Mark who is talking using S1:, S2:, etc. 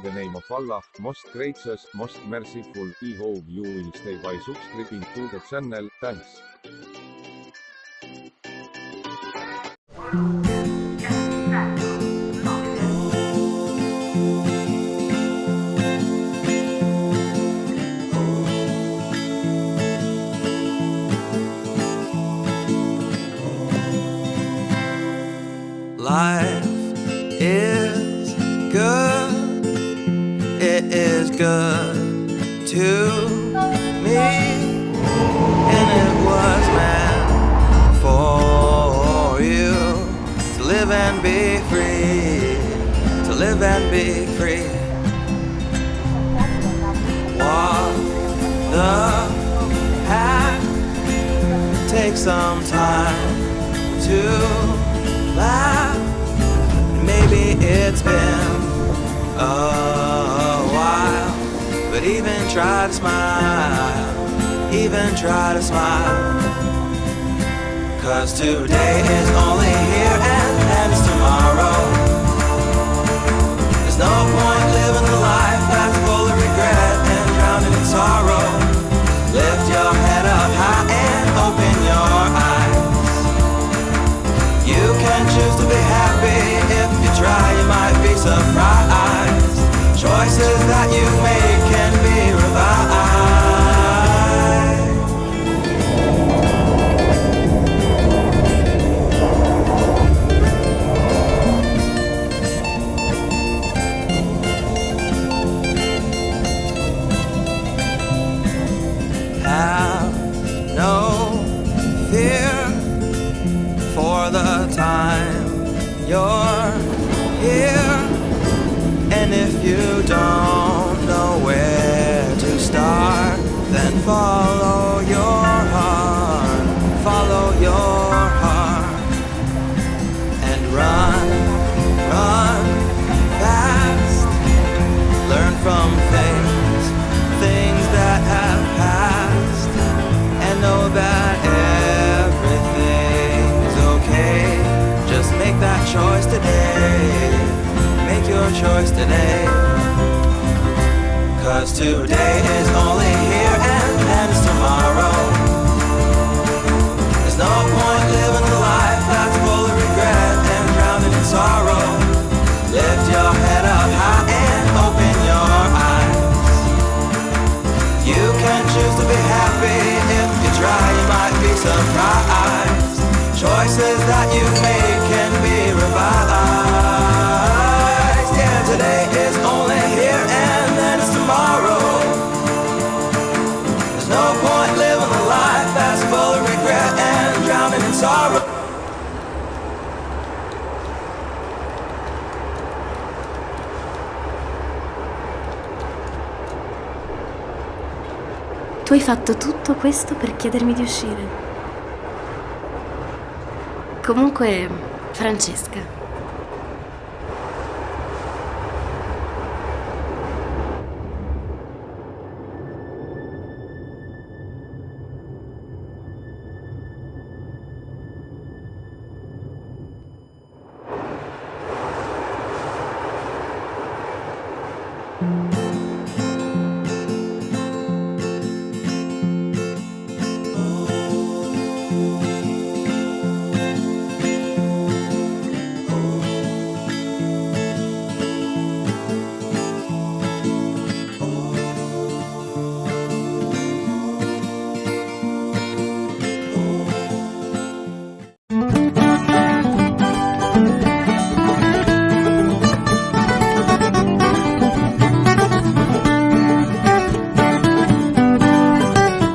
S1: The name of Allah, most gracious, most merciful, I hope you will stay by subscribing to the channel, thanks.
S2: Life to me, and it was meant for you to live and be free, to live and be free. Walk the path, take some time to laugh. But even try to smile, even try to smile. Cause today is only here and ends tomorrow. There's no point living a life that's full of regret and drowning in sorrow. Lift your head up high and open your eyes. You can choose to be happy if you try, you might be surprised. Choices that you make the time you're here. And if you don't know where to start, then follow choice today. Cause today is only here and ends tomorrow. There's no point living a life that's full of regret and drowning in sorrow. Lift your head up high and open your eyes. You can choose to be happy if you try, you might be surprised. Choices that you make can be revised. Sorrow.
S3: Tu hai fatto tutto questo per chiedermi di uscire. Comunque, Francesca,
S2: Thank